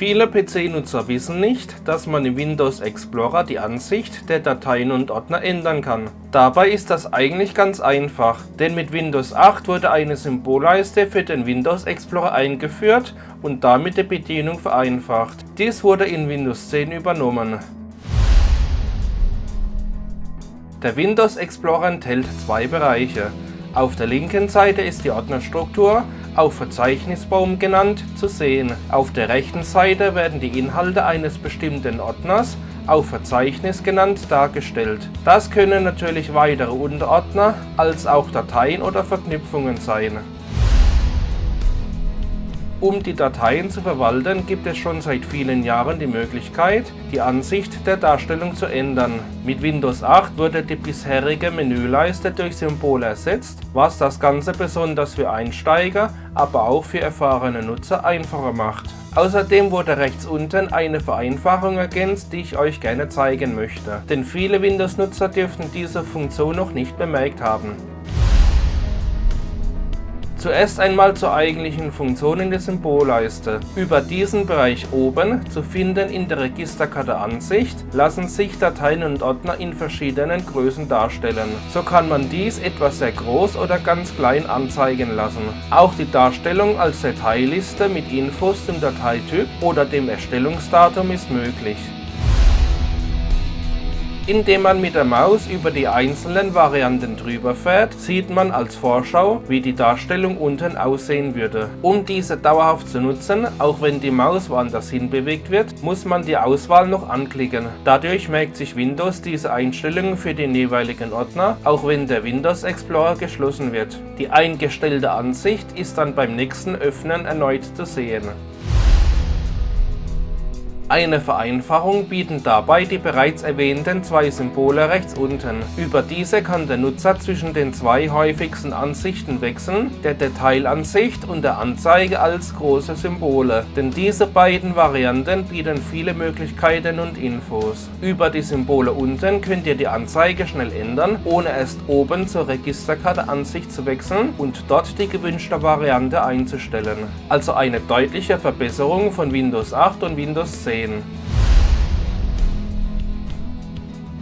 Viele PC-Nutzer wissen nicht, dass man im Windows Explorer die Ansicht der Dateien und Ordner ändern kann. Dabei ist das eigentlich ganz einfach, denn mit Windows 8 wurde eine Symbolleiste für den Windows Explorer eingeführt und damit die Bedienung vereinfacht. Dies wurde in Windows 10 übernommen. Der Windows Explorer enthält zwei Bereiche. Auf der linken Seite ist die Ordnerstruktur, auch Verzeichnisbaum genannt, zu sehen. Auf der rechten Seite werden die Inhalte eines bestimmten Ordners, auch Verzeichnis genannt, dargestellt. Das können natürlich weitere Unterordner als auch Dateien oder Verknüpfungen sein. Um die Dateien zu verwalten, gibt es schon seit vielen Jahren die Möglichkeit, die Ansicht der Darstellung zu ändern. Mit Windows 8 wurde die bisherige Menüleiste durch Symbole ersetzt, was das Ganze besonders für Einsteiger, aber auch für erfahrene Nutzer einfacher macht. Außerdem wurde rechts unten eine Vereinfachung ergänzt, die ich euch gerne zeigen möchte, denn viele Windows-Nutzer dürften diese Funktion noch nicht bemerkt haben. Zuerst einmal zur eigentlichen Funktion in der Symbolleiste. Über diesen Bereich oben, zu finden in der Registerkarte Ansicht, lassen sich Dateien und Ordner in verschiedenen Größen darstellen. So kann man dies etwas sehr groß oder ganz klein anzeigen lassen. Auch die Darstellung als Dateiliste mit Infos zum Dateityp oder dem Erstellungsdatum ist möglich. Indem man mit der Maus über die einzelnen Varianten drüber fährt, sieht man als Vorschau, wie die Darstellung unten aussehen würde. Um diese dauerhaft zu nutzen, auch wenn die Maus woanders hin bewegt wird, muss man die Auswahl noch anklicken. Dadurch merkt sich Windows diese Einstellungen für den jeweiligen Ordner, auch wenn der Windows Explorer geschlossen wird. Die eingestellte Ansicht ist dann beim nächsten Öffnen erneut zu sehen. Eine Vereinfachung bieten dabei die bereits erwähnten zwei Symbole rechts unten. Über diese kann der Nutzer zwischen den zwei häufigsten Ansichten wechseln, der Detailansicht und der Anzeige als große Symbole, denn diese beiden Varianten bieten viele Möglichkeiten und Infos. Über die Symbole unten könnt ihr die Anzeige schnell ändern, ohne erst oben zur Registerkarte Ansicht zu wechseln und dort die gewünschte Variante einzustellen. Also eine deutliche Verbesserung von Windows 8 und Windows 10 sehen.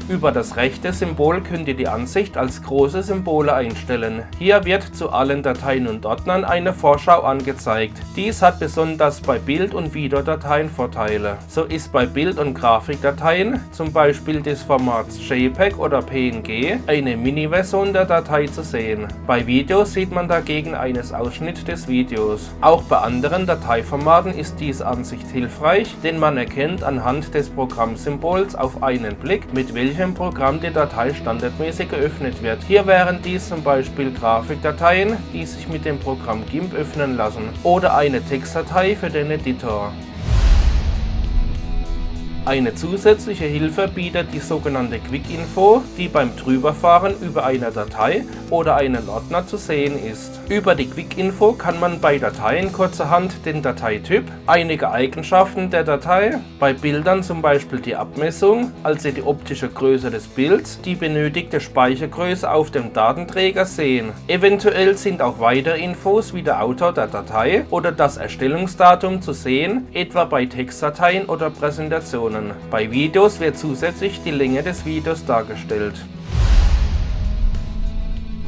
Über das rechte Symbol könnt ihr die Ansicht als große Symbole einstellen. Hier wird zu allen Dateien und Ordnern eine Vorschau angezeigt. Dies hat besonders bei Bild- und Videodateien Vorteile. So ist bei Bild- und Grafikdateien, zum Beispiel des Formats JPEG oder PNG, eine Mini-Version der Datei zu sehen. Bei Videos sieht man dagegen eines Ausschnitt des Videos. Auch bei anderen Dateiformaten ist diese Ansicht hilfreich, denn man erkennt anhand des Programmsymbols auf einen Blick, mit welchem welchem Programm die Datei standardmäßig geöffnet wird. Hier wären dies zum Beispiel Grafikdateien, die sich mit dem Programm GIMP öffnen lassen, oder eine Textdatei für den Editor. Eine zusätzliche Hilfe bietet die sogenannte Quick-Info, die beim Drüberfahren über eine Datei oder einen Ordner zu sehen ist. Über die Quick-Info kann man bei Dateien kurzerhand den Dateityp, einige Eigenschaften der Datei, bei Bildern zum Beispiel die Abmessung, also die optische Größe des Bilds, die benötigte Speichergröße auf dem Datenträger sehen. Eventuell sind auch weitere Infos wie der Autor der Datei oder das Erstellungsdatum zu sehen, etwa bei Textdateien oder Präsentationen. Bei Videos wird zusätzlich die Länge des Videos dargestellt.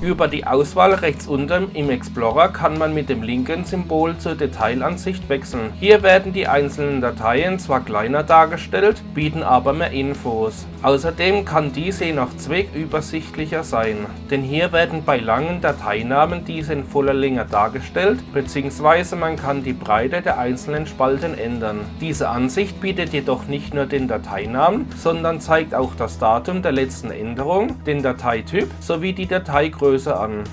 Über die Auswahl rechts unten im Explorer kann man mit dem linken Symbol zur Detailansicht wechseln. Hier werden die einzelnen Dateien zwar kleiner dargestellt, bieten aber mehr Infos. Außerdem kann diese je nach Zweck übersichtlicher sein, denn hier werden bei langen Dateinamen diese in voller Länge dargestellt, bzw. man kann die Breite der einzelnen Spalten ändern. Diese Ansicht bietet jedoch nicht nur den Dateinamen, sondern zeigt auch das Datum der letzten Änderung, den Dateityp sowie die Dateigröße Größe an.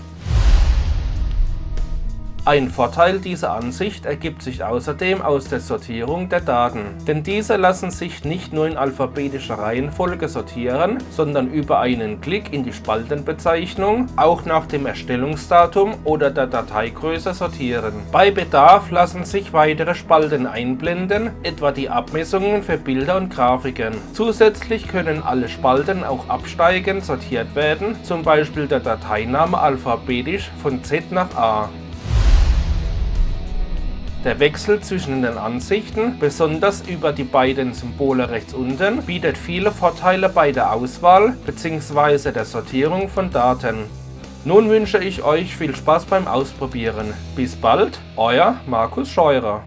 Ein Vorteil dieser Ansicht ergibt sich außerdem aus der Sortierung der Daten, denn diese lassen sich nicht nur in alphabetischer Reihenfolge sortieren, sondern über einen Klick in die Spaltenbezeichnung auch nach dem Erstellungsdatum oder der Dateigröße sortieren. Bei Bedarf lassen sich weitere Spalten einblenden, etwa die Abmessungen für Bilder und Grafiken. Zusätzlich können alle Spalten auch absteigend sortiert werden, zum Beispiel der Dateiname alphabetisch von Z nach A. Der Wechsel zwischen den Ansichten, besonders über die beiden Symbole rechts unten, bietet viele Vorteile bei der Auswahl bzw. der Sortierung von Daten. Nun wünsche ich euch viel Spaß beim Ausprobieren. Bis bald, euer Markus Scheurer.